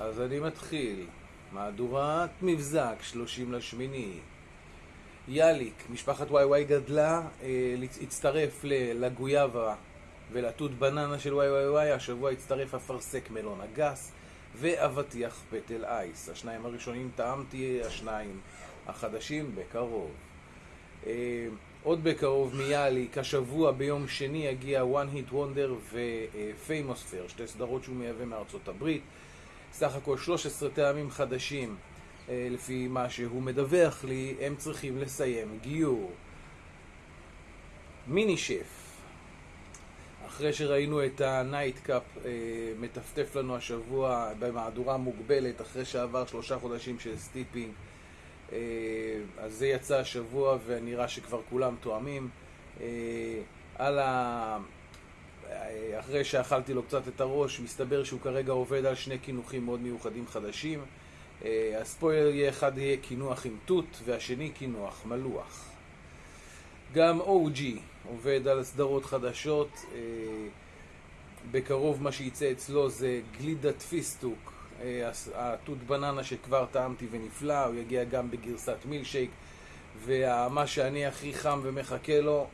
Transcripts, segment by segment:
אז אני מתחיל. מהדורת מבזק, 30 לשמיני. יאליק, משפחת וואי גדלה, אה, הצטרף לגויאבה ולתות בננה של וואי, השבוע הצטרף אפרסק מלון הגס ואבטיח פטל אייס. השניים הראשונים טעמתי, השניים החדשים בקרוב. עוד בקרוב מיאליק, השבוע ביום שני יגיע One Hit Wonder ו-Famous Fair, שתי סדרות שהוא מייבא מארצות הברית. סך הכל 13 טעמים חדשים אה, לפי מה שהוא מדווח לי, הם צריכים לסיים גיור. מיני שף, אחרי שראינו את הנייט קאפ אה, מטפטף לנו השבוע במהדורה מוגבלת, אחרי שעבר שלושה חודשים של סטיפינג, אז זה יצא השבוע ונראה שכבר כולם תואמים. על ה... אחרי שאכלתי לו קצת את הראש, מסתבר שהוא כרגע עובד על שני קינוחים מאוד מיוחדים חדשים. אה, הספוילר יהיה אחד יהיה קינוח עם תות, והשני קינוח מלוח. גם OG עובד על סדרות חדשות. אה, בקרוב מה שייצא אצלו זה גלידת פיסטוק, אה, התות בננה שכבר טעמתי ונפלא, הוא יגיע גם בגרסת מילשייק, ומה שאני הכי חם ומחכה לו,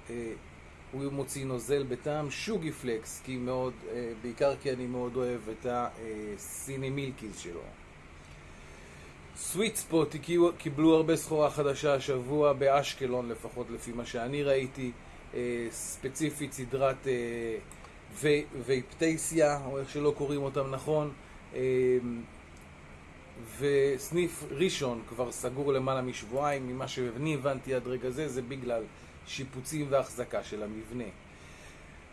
הוא מוציא נוזל בטעם שוגי פלקס, כי מאוד, אה, בעיקר כי אני מאוד אוהב את הסיני מילקיז שלו. סוויט ספוט קיבלו הרבה סחורה חדשה השבוע באשקלון לפחות לפי מה שאני ראיתי אה, ספציפית סדרת אה, וייפטייסיה או איך שלא קוראים אותם נכון וסניף ראשון כבר סגור למעלה משבועיים ממה שאני הבנתי עד רגע זה זה בגלל שיפוצים והחזקה של המבנה.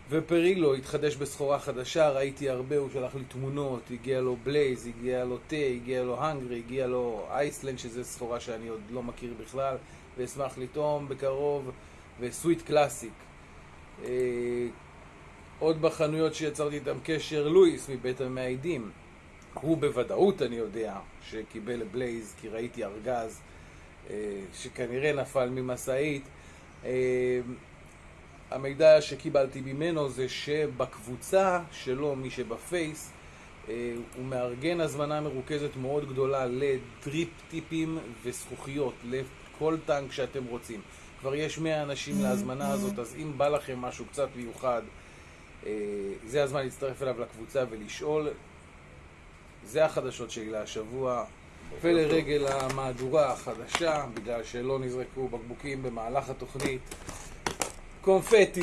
ופרילו התחדש בסחורה חדשה, ראיתי הרבה, הוא שלח לי תמונות, הגיע לו בלייז, הגיע לו תה, הגיע לו הנגרי, הגיע לו אייסלנד, שזה סחורה שאני עוד לא מכיר בכלל, ואשמח לטעום בקרוב, וסוויט קלאסיק. אה, עוד בחנויות שיצרתי איתם קשר, לואיס מבית המעידים. הוא בוודאות, אני יודע, שקיבל בלייז, כי ראיתי ארגז אה, שכנראה נפל ממשאית. אה, המידע שקיבלתי ממנו זה שבקבוצה שלו, מי שבפייס, אה, הוא מארגן הזמנה מרוכזת מאוד גדולה לדריפ טיפים וזכוכיות לכל טנק שאתם רוצים. כבר יש 100 אנשים להזמנה הזאת, אז אם בא לכם משהו קצת מיוחד, זה הזמן להצטרף אליו לקבוצה ולשאול. זה החדשות שלי להשבוע. ולרגל המהדורה החדשה, בגלל שלא נזרקו בקבוקים במהלך התוכנית, קונפטי!